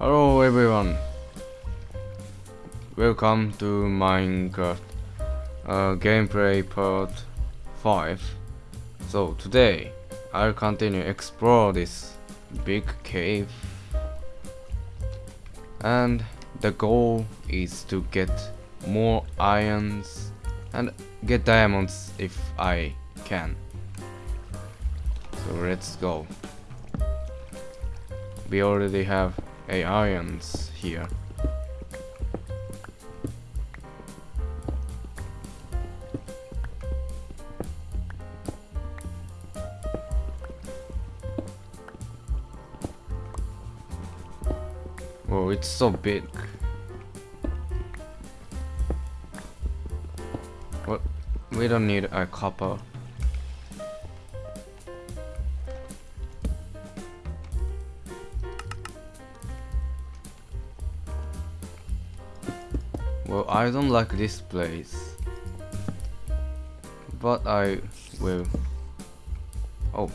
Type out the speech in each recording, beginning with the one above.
Hello everyone. Welcome to Minecraft uh, gameplay part 5. So today I'll continue explore this big cave and the goal is to get more irons and get diamonds if I can. So let's go. We already have a irons here. Oh, it's so big. What? We don't need a copper. Well, I don't like this place. But I will. Oh.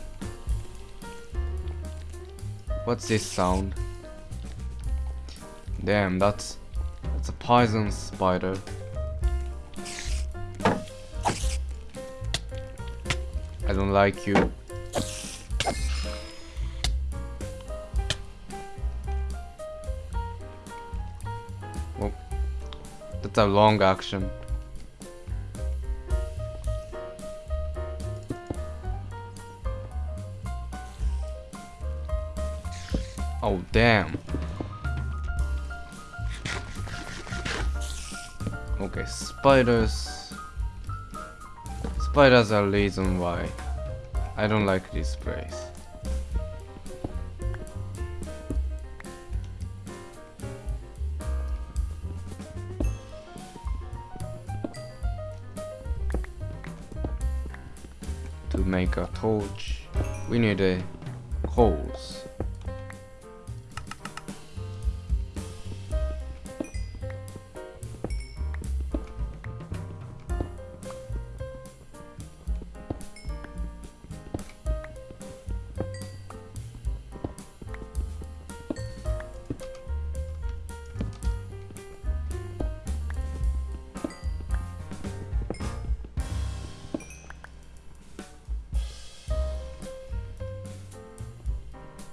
What's this sound? Damn, that's that's a poison spider. I don't like you. That's a long action. Oh damn. Okay, spiders. Spiders are reason why I don't like this place. Make a torch, we need a coals.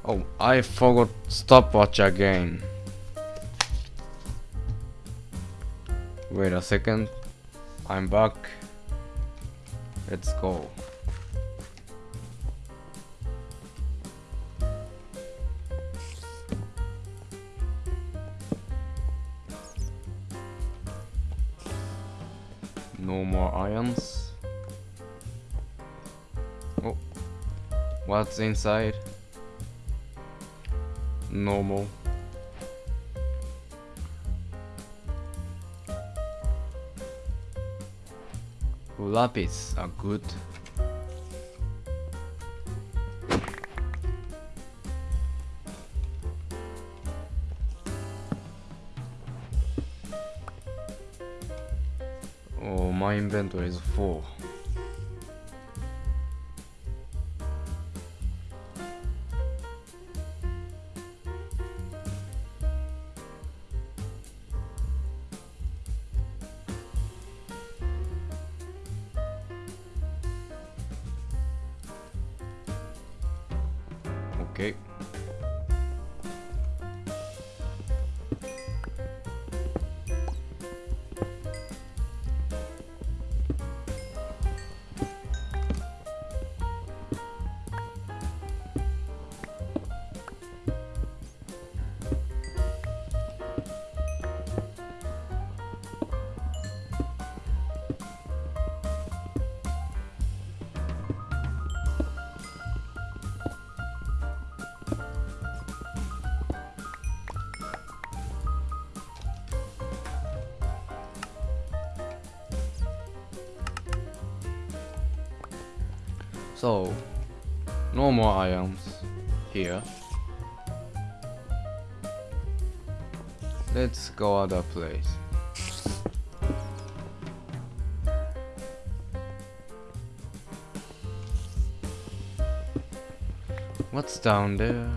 Oh, I forgot stopwatch again. Wait a second. I'm back. Let's go. No more irons. Oh, what's inside? Normal. Lapis are good. Oh, my inventory is full. Okay. So, no more items here. Let's go other place. What's down there?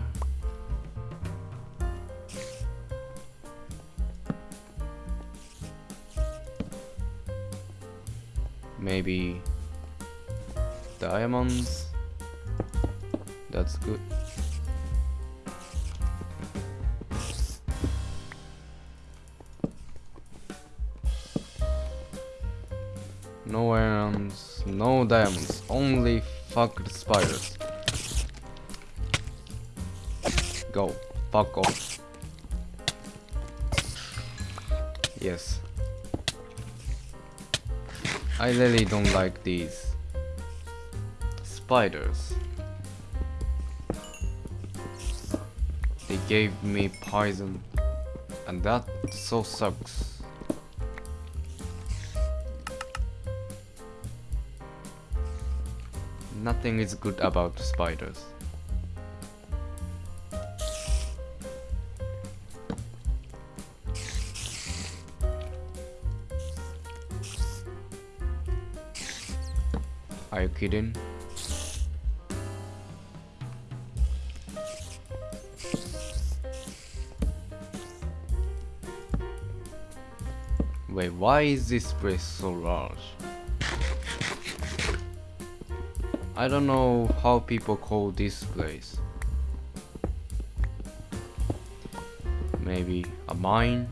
Maybe diamonds. That's good. No irons, no diamonds, only fucked spiders. Go, fuck off. Yes. I really don't like these spiders. They gave me poison and that so sucks. Nothing is good about spiders. Are you kidding? Why is this place so large? I don't know how people call this place. Maybe a mine?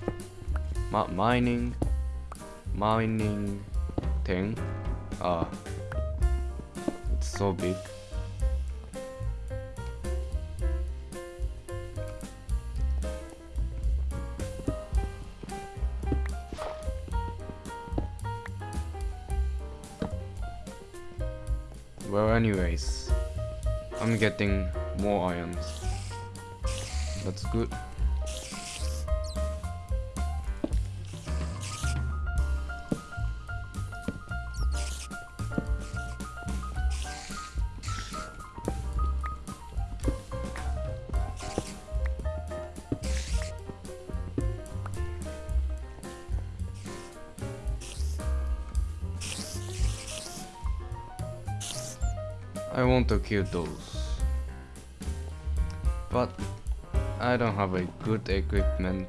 Ma mining? Mining thing? Ah. It's so big. Well anyways, I'm getting more irons. That's good. I want to kill those. But I don't have a good equipment.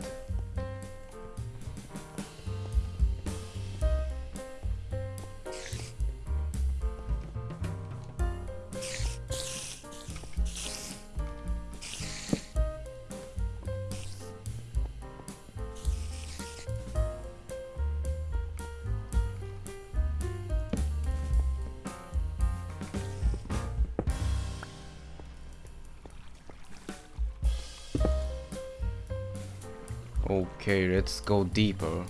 Okay, let's go deeper.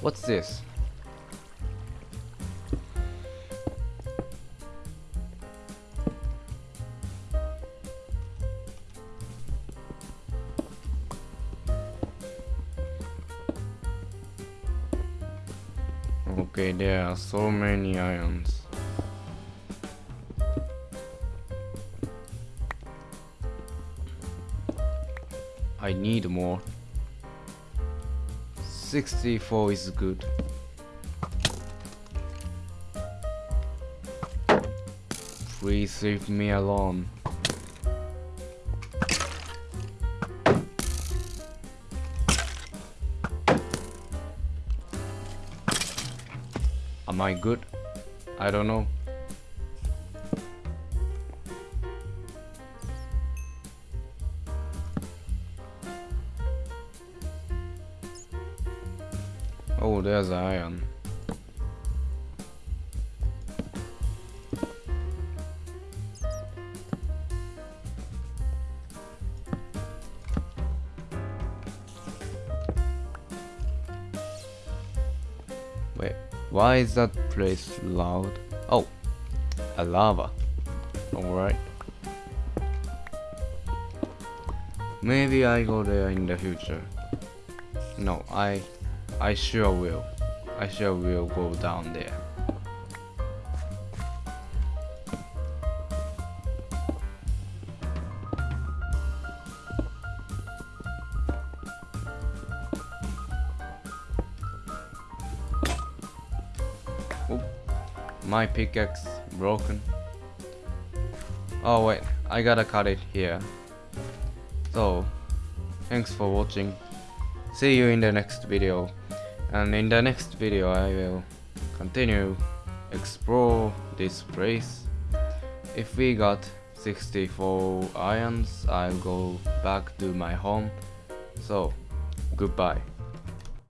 What's this? Okay, there are so many irons. I need more. 64 is good. Please leave me alone. Am I good? I don't know. Oh, there's iron. Er, Wait, why is that place loud? Oh, a lava. Alright. Maybe I go there in the future. No, I I sure will. I sure will go down there. Oop. My pickaxe broken. Oh wait, I gotta cut it here. So, thanks for watching. See you in the next video. And in the next video I will continue explore this place. If we got 64 irons, I'll go back to my home. So, goodbye.